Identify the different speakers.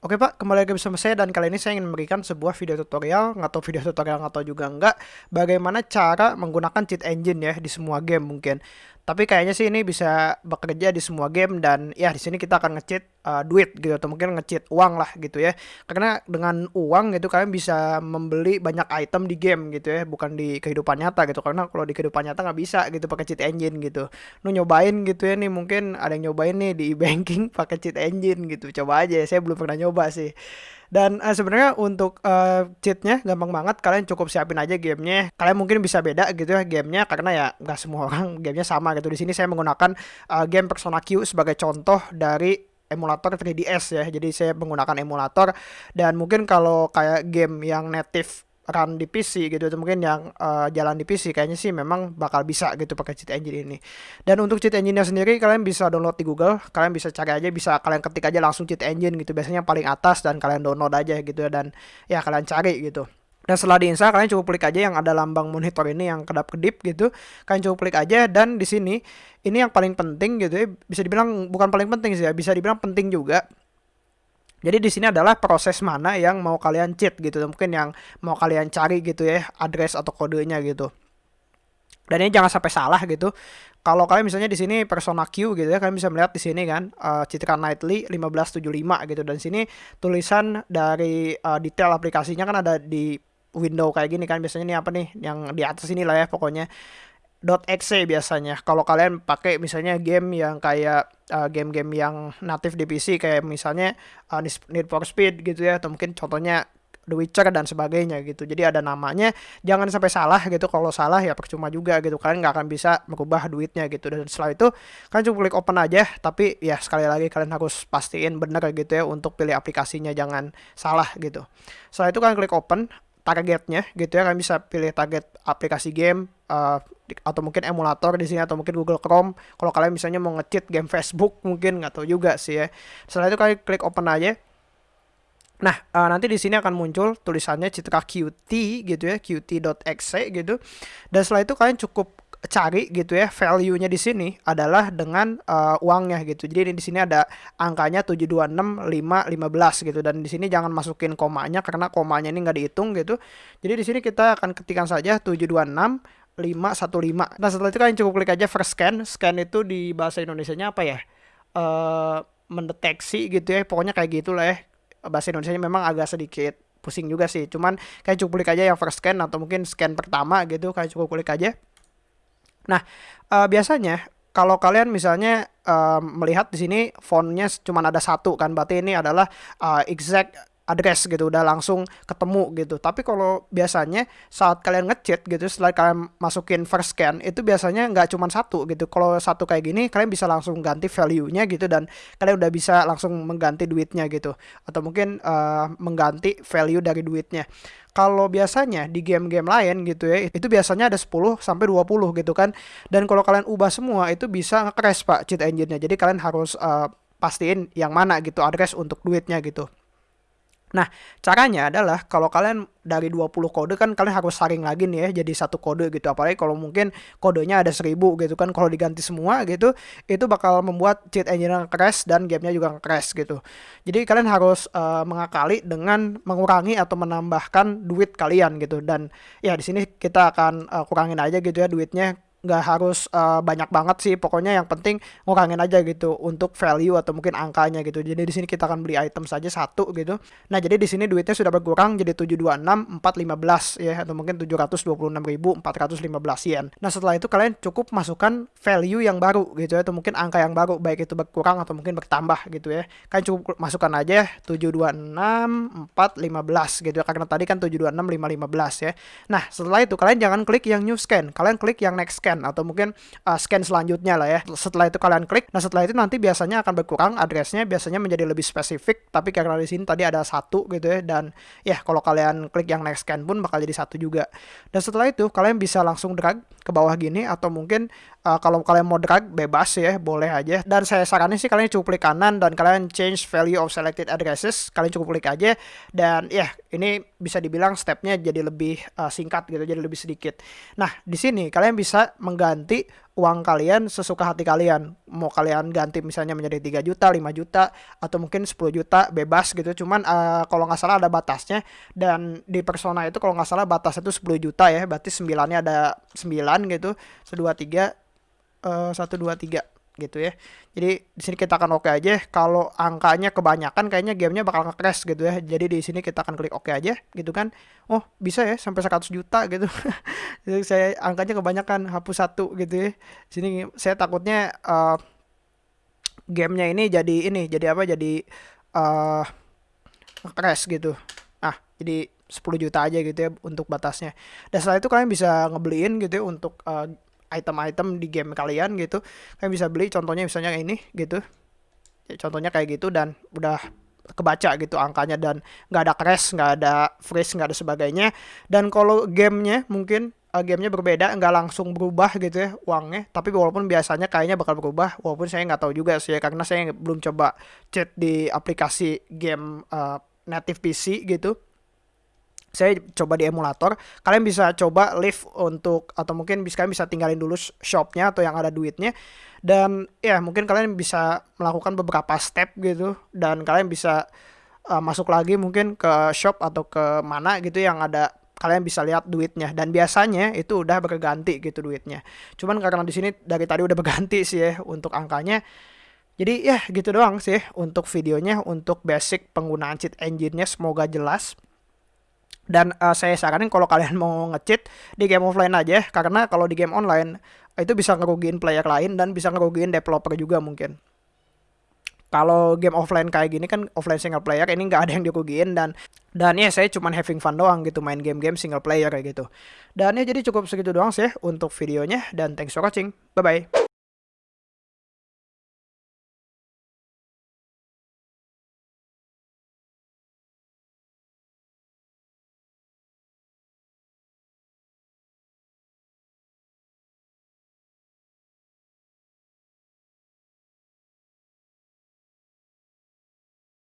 Speaker 1: Oke Pak, kembali lagi bersama saya dan kali ini saya ingin memberikan sebuah video tutorial, nggak tahu video tutorial tahu juga enggak, bagaimana cara menggunakan cheat engine ya di semua game mungkin. Tapi kayaknya sih ini bisa bekerja di semua game dan ya di sini kita akan ngecheat uh, duit gitu atau mungkin ngecheat uang lah gitu ya. Karena dengan uang gitu kalian bisa membeli banyak item di game gitu ya, bukan di kehidupan nyata gitu. Karena kalau di kehidupan nyata nggak bisa gitu pakai cheat engine gitu. Lu nyobain gitu ya nih mungkin ada yang nyobain nih di banking pakai cheat engine gitu. Coba aja, saya belum pernah nyoba sih. Dan uh, sebenarnya untuk uh, cheatnya gampang banget. Kalian cukup siapin aja gamenya. Kalian mungkin bisa beda gitu ya gamenya karena ya nggak semua orang gamenya sama gitu. Di sini saya menggunakan uh, game Persona Q sebagai contoh dari emulator 3DS ya. Jadi saya menggunakan emulator dan mungkin kalau kayak game yang native run di PC gitu atau mungkin yang uh, jalan di PC kayaknya sih memang bakal bisa gitu pakai cheat engine ini. Dan untuk cheat engine-nya sendiri kalian bisa download di Google, kalian bisa cari aja bisa kalian ketik aja langsung cheat engine gitu. Biasanya paling atas dan kalian download aja gitu dan ya kalian cari gitu. Dan setelah diinstal kalian cukup klik aja yang ada lambang monitor ini yang kedap-kedip gitu. Kalian cukup klik aja dan di sini ini yang paling penting gitu ya. Bisa dibilang bukan paling penting sih ya, bisa dibilang penting juga jadi di sini adalah proses mana yang mau kalian cheat gitu, mungkin yang mau kalian cari gitu ya, address atau kodenya gitu. Dan ini jangan sampai salah gitu. Kalau kalian misalnya di sini Persona Q gitu ya, kalian bisa melihat di sini kan uh, Citra Nightly 1575 gitu. Dan sini tulisan dari uh, detail aplikasinya kan ada di window kayak gini kan. Biasanya ini apa nih? Yang di atas ini lah ya pokoknya .exe biasanya. Kalau kalian pakai misalnya game yang kayak uh, game-game yang native di PC kayak misalnya uh, Need for Speed gitu ya atau mungkin contohnya The Witcher dan sebagainya gitu. Jadi ada namanya, jangan sampai salah gitu. Kalau salah ya percuma juga gitu. Kalian nggak akan bisa merubah duitnya gitu. Dan setelah itu kalian cukup klik open aja. Tapi ya sekali lagi kalian harus pastiin bener gitu ya untuk pilih aplikasinya jangan salah gitu. Setelah itu kalian klik open targetnya gitu ya kalian bisa pilih target aplikasi game uh, atau mungkin emulator di sini atau mungkin Google Chrome kalau kalian misalnya mau ngecheat game Facebook mungkin nggak tahu juga sih ya setelah itu kalian klik open aja Nah, uh, nanti di sini akan muncul tulisannya citra Qt gitu ya, qt.exe gitu. Dan setelah itu kalian cukup cari gitu ya value-nya di sini adalah dengan uh, uangnya gitu. Jadi di sini ada angkanya 726515 gitu dan di sini jangan masukin komanya karena komanya ini nggak dihitung gitu. Jadi di sini kita akan ketikkan saja 726 515. Nah, setelah itu kalian cukup klik aja first scan. Scan itu di bahasa Indonesianya apa ya? Uh, mendeteksi gitu ya. Pokoknya kayak gitulah ya. Bahasa Indonesia memang agak sedikit pusing juga sih. Cuman kalian cukup klik aja yang first scan atau mungkin scan pertama gitu. Kalian cukup klik aja. Nah, uh, biasanya kalau kalian misalnya uh, melihat di sini fontnya cuma ada satu kan, berarti ini adalah uh, exact address gitu udah langsung ketemu gitu tapi kalau biasanya saat kalian ngechat gitu setelah kalian masukin first scan itu biasanya nggak cuma satu gitu kalau satu kayak gini kalian bisa langsung ganti value-nya gitu dan kalian udah bisa langsung mengganti duitnya gitu atau mungkin uh, mengganti value dari duitnya kalau biasanya di game-game lain gitu ya, itu biasanya ada 10 sampai 20 gitu kan. Dan kalau kalian ubah semua itu bisa nge-crash Pak cheat engine-nya. Jadi kalian harus uh, pastiin yang mana gitu address untuk duitnya gitu. Nah, caranya adalah kalau kalian dari 20 kode kan kalian harus saring lagi nih ya jadi satu kode gitu. Apalagi kalau mungkin kodenya ada 1000 gitu kan. Kalau diganti semua gitu, itu bakal membuat cheat engine crash dan gamenya juga crash gitu. Jadi kalian harus uh, mengakali dengan mengurangi atau menambahkan duit kalian gitu. Dan ya di sini kita akan uh, kurangin aja gitu ya duitnya nggak harus uh, banyak banget sih. Pokoknya yang penting ngurangin aja gitu untuk value atau mungkin angkanya gitu. Jadi di sini kita akan beli item saja satu gitu. Nah jadi di sini duitnya sudah berkurang jadi 726415 ya. Atau mungkin 726.415 yen. Nah setelah itu kalian cukup masukkan value yang baru gitu ya atau mungkin angka yang baru. Baik itu berkurang atau mungkin bertambah gitu ya. Kalian cukup masukkan aja 726415 gitu ya. Karena tadi kan 726515 ya. Nah setelah itu kalian jangan klik yang new scan. Kalian klik yang next scan scan atau mungkin uh, scan selanjutnya lah ya. Setelah itu kalian klik, nah setelah itu nanti biasanya akan berkurang addressnya biasanya menjadi lebih spesifik. Tapi karena di sini tadi ada satu gitu ya dan ya kalau kalian klik yang next scan pun bakal jadi satu juga. Dan setelah itu kalian bisa langsung drag ke bawah gini atau mungkin uh, kalau kalian mau drag bebas ya boleh aja. Dan saya saranin sih kalian cukup klik kanan dan kalian change value of selected addresses. Kalian cukup klik aja dan ya ini bisa dibilang stepnya jadi lebih uh, singkat gitu jadi lebih sedikit. Nah di sini kalian bisa mengganti uang kalian sesuka hati kalian. Mau kalian ganti misalnya menjadi 3 juta, 5 juta, atau mungkin 10 juta bebas gitu. Cuman uh, kalau nggak salah ada batasnya dan di Persona itu kalau nggak salah batasnya itu 10 juta ya. Berarti 9-nya ada 9 gitu. 1 2 3 uh, 1 2 3 gitu ya. Jadi di sini kita akan oke okay aja. Kalau angkanya kebanyakan kayaknya gamenya bakal nge-crash gitu ya. Jadi di sini kita akan klik oke okay aja gitu kan. Oh, bisa ya sampai 100 juta gitu. Jadi saya angkanya kebanyakan hapus satu gitu ya. Di sini saya takutnya uh, gamenya ini jadi ini jadi apa? Jadi uh, crash gitu. Ah, jadi 10 juta aja gitu ya untuk batasnya. Dan setelah itu kalian bisa ngebeliin gitu ya untuk uh, item-item di game kalian gitu. Kalian bisa beli contohnya misalnya ini gitu. Ya, contohnya kayak gitu dan udah kebaca gitu angkanya dan nggak ada crash nggak ada freeze nggak ada sebagainya. Dan kalau gamenya mungkin uh, gamenya berbeda nggak langsung berubah gitu ya uangnya. Tapi walaupun biasanya kayaknya bakal berubah walaupun saya nggak tahu juga sih ya karena saya belum coba chat di aplikasi game uh, native PC gitu saya coba di emulator. Kalian bisa coba live untuk atau mungkin bisa kalian bisa tinggalin dulu shopnya atau yang ada duitnya. Dan ya mungkin kalian bisa melakukan beberapa step gitu. Dan kalian bisa uh, masuk lagi mungkin ke shop atau ke mana gitu yang ada kalian bisa lihat duitnya. Dan biasanya itu udah berganti gitu duitnya. Cuman karena di sini dari tadi udah berganti sih ya untuk angkanya. Jadi ya gitu doang sih untuk videonya untuk basic penggunaan cheat engine-nya. Semoga jelas dan uh, saya saranin kalau kalian mau ngecheat di game offline aja karena kalau di game online itu bisa ngerugiin player lain dan bisa ngerugiin developer juga mungkin. Kalau game offline kayak gini kan offline single player ini nggak ada yang dirugiin dan dan ya saya cuma having fun doang gitu main game-game single player kayak gitu. Dan ya jadi cukup segitu doang sih untuk videonya dan thanks for watching. Bye bye.